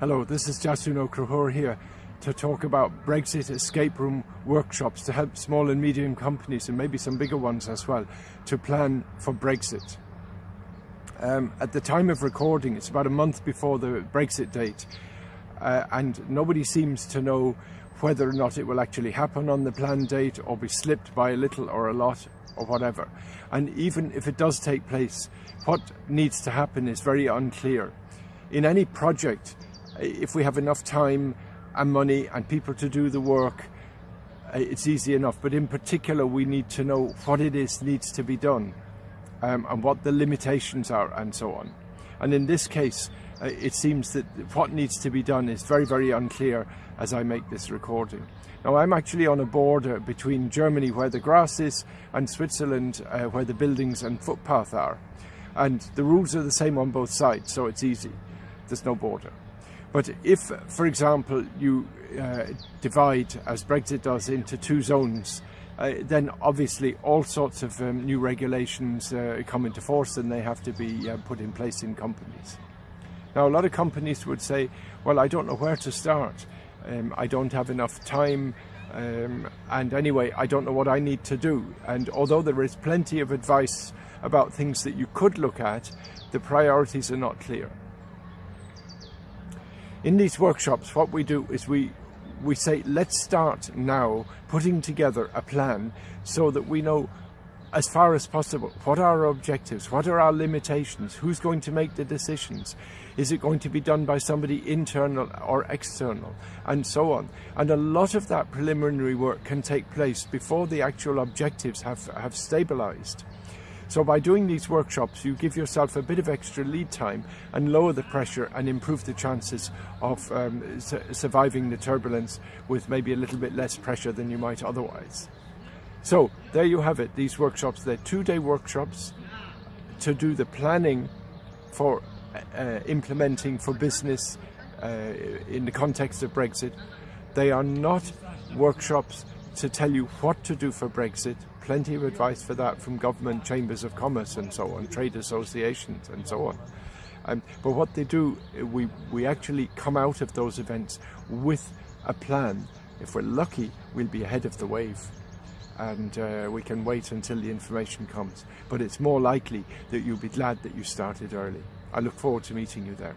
Hello, this is Jasun O'Crahor here to talk about Brexit escape room workshops to help small and medium companies and maybe some bigger ones as well to plan for Brexit. Um, at the time of recording, it's about a month before the Brexit date, uh, and nobody seems to know whether or not it will actually happen on the planned date or be slipped by a little or a lot or whatever. And even if it does take place, what needs to happen is very unclear. In any project, if we have enough time and money and people to do the work, it's easy enough. But in particular, we need to know what it is needs to be done um, and what the limitations are and so on. And in this case, uh, it seems that what needs to be done is very, very unclear as I make this recording. Now, I'm actually on a border between Germany, where the grass is, and Switzerland, uh, where the buildings and footpath are. And the rules are the same on both sides, so it's easy. There's no border. But if, for example, you uh, divide, as Brexit does, into two zones, uh, then obviously all sorts of um, new regulations uh, come into force and they have to be uh, put in place in companies. Now, a lot of companies would say, well, I don't know where to start. Um, I don't have enough time. Um, and anyway, I don't know what I need to do. And although there is plenty of advice about things that you could look at, the priorities are not clear. In these workshops, what we do is we we say, let's start now putting together a plan so that we know as far as possible what are our objectives, what are our limitations, who's going to make the decisions, is it going to be done by somebody internal or external, and so on. And a lot of that preliminary work can take place before the actual objectives have, have stabilized. So by doing these workshops, you give yourself a bit of extra lead time and lower the pressure and improve the chances of um, su surviving the turbulence with maybe a little bit less pressure than you might otherwise. So there you have it, these workshops. They're two-day workshops to do the planning for uh, implementing for business uh, in the context of Brexit. They are not workshops to tell you what to do for Brexit. Plenty of advice for that from government chambers of commerce and so on, trade associations and so on. Um, but what they do, we, we actually come out of those events with a plan. If we're lucky, we'll be ahead of the wave and uh, we can wait until the information comes. But it's more likely that you'll be glad that you started early. I look forward to meeting you there.